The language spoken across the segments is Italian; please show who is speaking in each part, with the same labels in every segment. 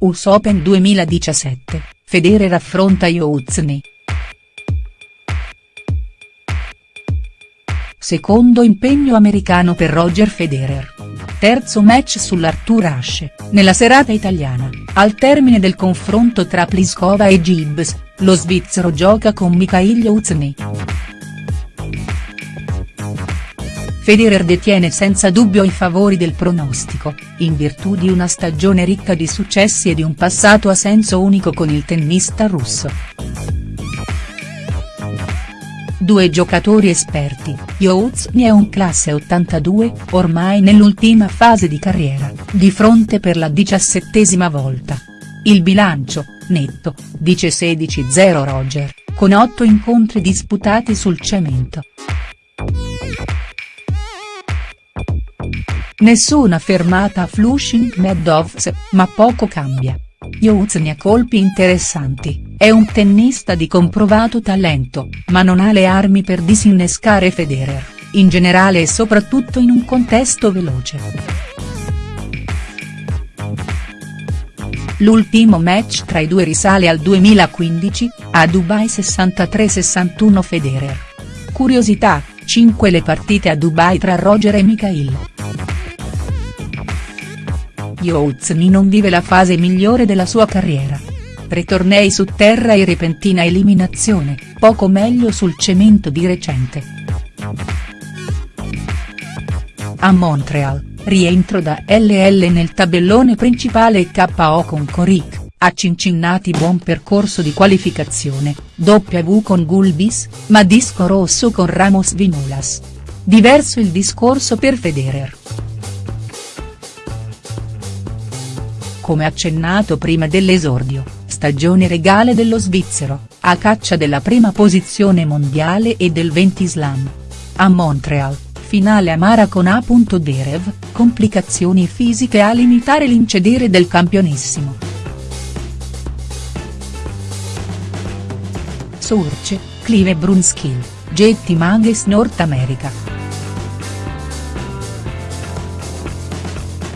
Speaker 1: US Open 2017, Federer affronta Iouzny. Secondo impegno americano per Roger Federer. Terzo match sull'Arthur Ashe, nella serata italiana, al termine del confronto tra Pliskova e Gibbs, lo svizzero gioca con Mikhail Iouzny. Federer detiene senza dubbio i favori del pronostico, in virtù di una stagione ricca di successi e di un passato a senso unico con il tennista russo. Due giocatori esperti, Iouzny è un classe 82, ormai nell'ultima fase di carriera, di fronte per la diciassettesima volta. Il bilancio, netto, dice 16-0 Roger, con otto incontri disputati sul cemento. Nessuna fermata a Flushing Meadows, ma poco cambia. Iouzny ha colpi interessanti, è un tennista di comprovato talento, ma non ha le armi per disinnescare Federer, in generale e soprattutto in un contesto veloce. L'ultimo match tra i due risale al 2015, a Dubai 63-61 Federer. Curiosità, 5 le partite a Dubai tra Roger e Mikhail. Iouzny non vive la fase migliore della sua carriera. Tre tornei su terra e repentina eliminazione, poco meglio sul cemento di recente. A Montreal, rientro da LL nel tabellone principale KO con Coric, a Cincinnati buon percorso di qualificazione, W con Gulbis, ma disco rosso con Ramos Vinulas. Diverso il discorso per Federer. Come accennato prima dell'esordio, stagione regale dello svizzero, a caccia della prima posizione mondiale e del 20 slam. A Montreal, finale amara con A. Derev, complicazioni fisiche a limitare l'incedere del campionissimo. Surce, Clive Brunskill, Jetty Mages North America.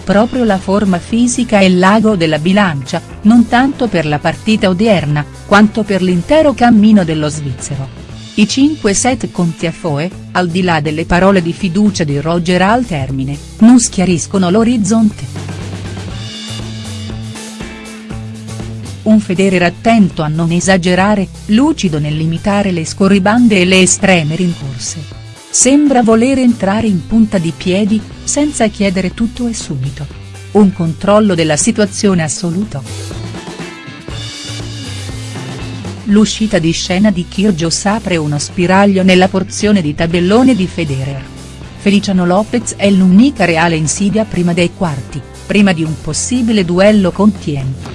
Speaker 1: Proprio la forma fisica e l'ago della bilancia, non tanto per la partita odierna, quanto per l'intero cammino dello svizzero. I 5 set con Tiafoe, al di là delle parole di fiducia di Roger al termine, non schiariscono l'orizzonte. Un Federer attento a non esagerare, lucido nel limitare le scorribande e le estreme rincorse. Sembra voler entrare in punta di piedi, senza chiedere tutto e subito. Un controllo della situazione assoluto. L'uscita di scena di Kyrgios apre uno spiraglio nella porzione di tabellone di Federer. Feliciano Lopez è l'unica reale insidia prima dei quarti, prima di un possibile duello con Tien.